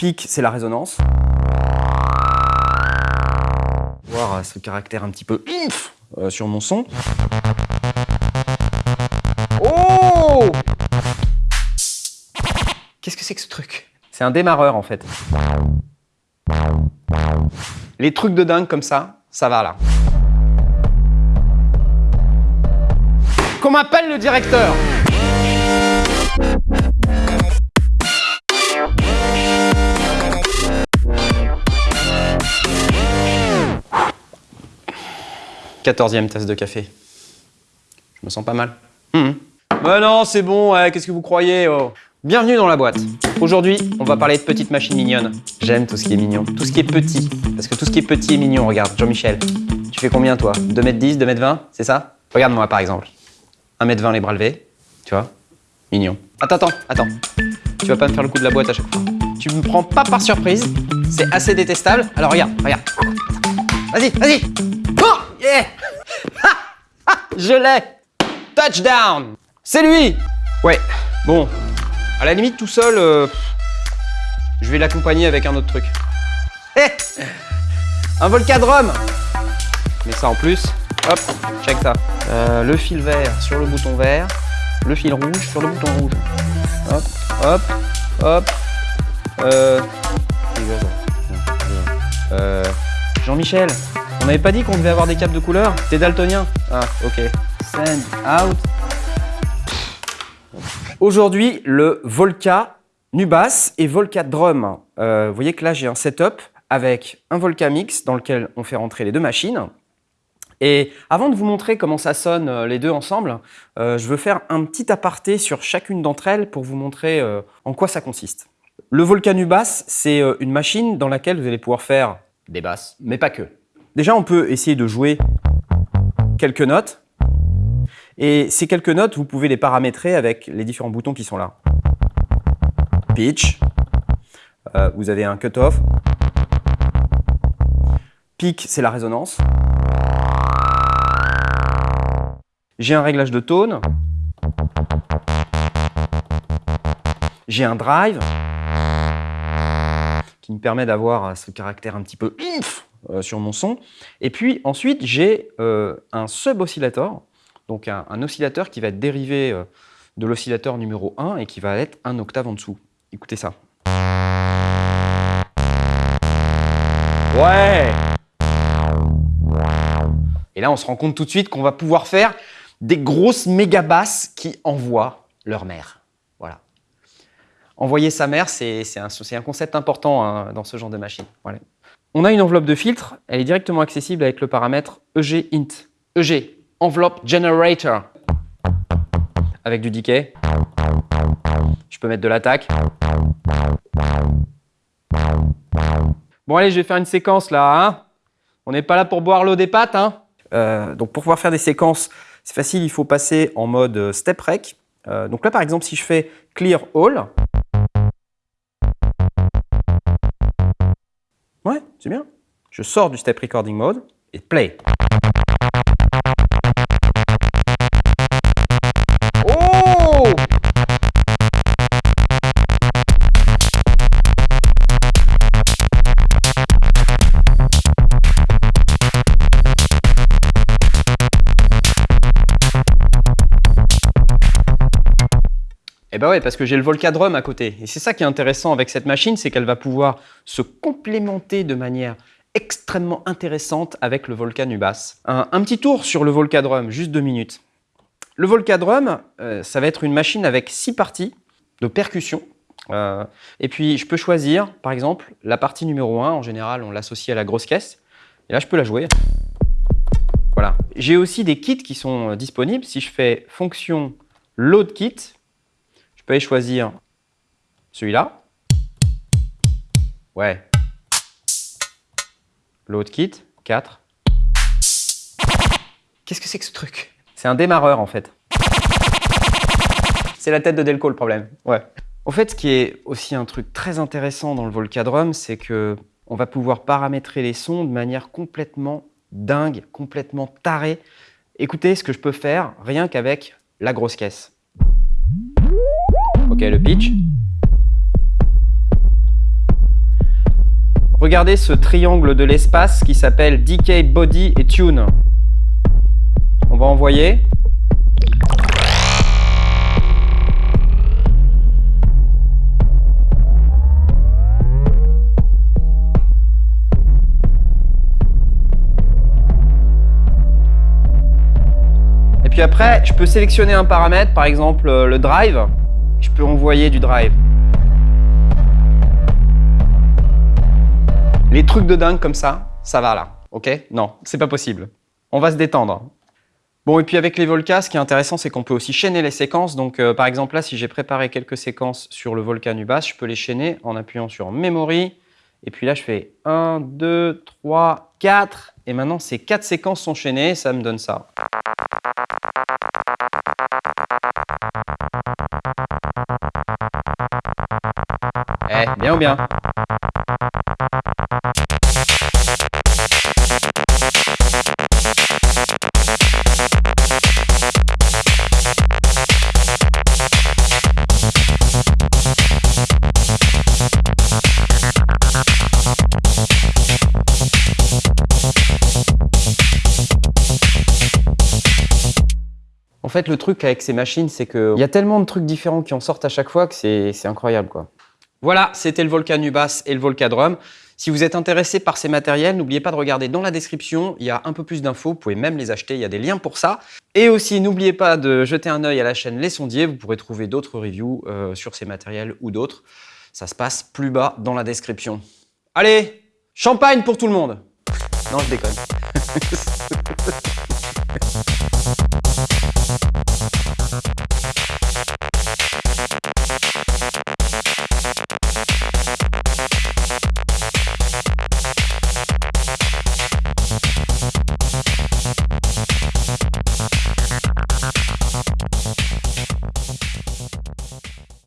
C'est la résonance. Voir ce caractère un petit peu euh, sur mon son. Oh Qu'est-ce que c'est que ce truc? C'est un démarreur en fait. Les trucs de dingue comme ça, ça va là. Qu'on m'appelle le directeur Quatorzième tasse de café. Je me sens pas mal. Hum. Mais non, c'est bon, qu'est-ce que vous croyez oh Bienvenue dans la boîte. Aujourd'hui, on va parler de petites machines mignonnes. J'aime tout ce qui est mignon, tout ce qui est petit. Parce que tout ce qui est petit est mignon, regarde, Jean-Michel. Tu fais combien toi? 2m10, 2m20, c'est ça? Regarde-moi par exemple. 1m20 les bras levés, tu vois? Mignon. Attends, attends, attends. Tu vas pas me faire le coup de la boîte à chaque fois. Tu me prends pas par surprise, c'est assez détestable. Alors regarde, regarde. Vas-y, vas-y Yeah Je l'ai. Touchdown. C'est lui. Ouais, bon, à la limite, tout seul, euh, je vais l'accompagner avec un autre truc. Hé Un Volcadrome. Mais ça en plus, hop, check ça. Euh, le fil vert sur le bouton vert, le fil rouge sur le bouton rouge. Hop, hop, hop. Euh... euh Jean-Michel, on n'avait pas dit qu'on devait avoir des câbles de couleur T'es daltonien Ah, ok. Send out. Aujourd'hui, le Volca Nubas et Volca Drum. Euh, vous voyez que là, j'ai un setup avec un Volca Mix dans lequel on fait rentrer les deux machines. Et avant de vous montrer comment ça sonne euh, les deux ensemble, euh, je veux faire un petit aparté sur chacune d'entre elles pour vous montrer en quoi ça consiste. Le Volca Nubas, c'est une machine dans laquelle vous allez pouvoir faire des basses, mais pas que. Déjà, on peut essayer de jouer quelques notes et ces quelques notes, vous pouvez les paramétrer avec les différents boutons qui sont là. Pitch, euh, vous avez un cut-off. Peak, c'est la résonance. J'ai un réglage de tone. J'ai un drive qui me permet d'avoir ce caractère un petit peu euh, sur mon son. Et puis ensuite, j'ai euh, un sub-oscillator donc un, oscillateur qui va être dérivé euh, de l'oscillateur numéro 1 et qui va être un octave en dessous. Écoutez ça. Ouais Et là, on se rend compte tout de suite qu'on va pouvoir faire des grosses méga basses qui envoient leur mère. Voilà. Envoyer sa mère, c'est un, concept important hein, dans ce genre de machine. On a une enveloppe de filtre, elle est directement accessible avec le paramètre EG int. EG, enveloppe generator avec du decay. Je peux mettre de l'attaque. Bon allez, je vais faire une séquence là. Hein. On n'est pas là pour boire l'eau des pâtes. Hein. Euh, donc pour pouvoir faire des séquences, c'est facile, il faut passer en mode euh, step rec. Euh, donc là par exemple, si je fais clear all, ouais, c'est bien. Je sors du step recording mode et play. Ben ouais, parce que j'ai le Volcadrum à côté. Et c'est ça qui est intéressant avec cette machine, c'est qu'elle va pouvoir se complémenter de manière extrêmement intéressante avec le Volca Nubas. Un, petit tour sur le Volcadrum, juste deux minutes. Le Volcadrum, euh, ça va être une machine avec six parties de percussion. Euh, et puis, je peux choisir, par exemple, la partie numéro 1. En général, on l'associe à la grosse caisse. Et là, je peux la jouer. Voilà. J'ai aussi des kits qui sont disponibles. Si je fais fonction load kit, peux aller choisir celui-là. Ouais. L'autre kit, 4. Qu'est-ce que c'est que ce truc? C'est un démarreur en fait. C'est la tête de Delco le problème. Ouais. Au fait, ce qui est aussi un truc très intéressant dans le Volcadrum, c'est que on va pouvoir paramétrer les sons de manière complètement dingue, complètement tarée. Écoutez ce que je peux faire rien qu'avec la grosse caisse. Le pitch. Regardez ce triangle de l'espace qui s'appelle Decay Body et Tune. On va envoyer. Et puis après, je peux sélectionner un paramètre, par exemple euh, le drive. Envoyer du drive. Les trucs de dingue comme ça, ça va là, ok? Non, c'est pas possible. On va se détendre. Bon, et puis avec les Volcas, ce qui est intéressant, c'est qu'on peut aussi chaîner les séquences. Donc, euh, par exemple, là, si j'ai préparé quelques séquences sur le Volca Nubas, je peux les chaîner en appuyant sur Memory. Et puis là, je fais 1, 2, 3, 4. Et maintenant, ces quatre séquences sont chaînées. Ça me donne ça. En fait, le truc avec ces machines, c'est qu'il y a tellement de trucs différents qui en sortent à chaque fois que c'est incroyable. quoi. Voilà, c'était le Volca Nubas et le Volca Drum. Si vous êtes intéressé par ces matériels, n'oubliez pas de regarder dans la description, il y a un peu plus d'infos, vous pouvez même les acheter, il y a des liens pour ça. Et aussi, n'oubliez pas de jeter un œil à la chaîne Les Sondiers, vous pourrez trouver d'autres reviews euh, sur ces matériels ou d'autres. Ça se passe plus bas dans la description. Allez, champagne pour tout le monde Non, je déconne.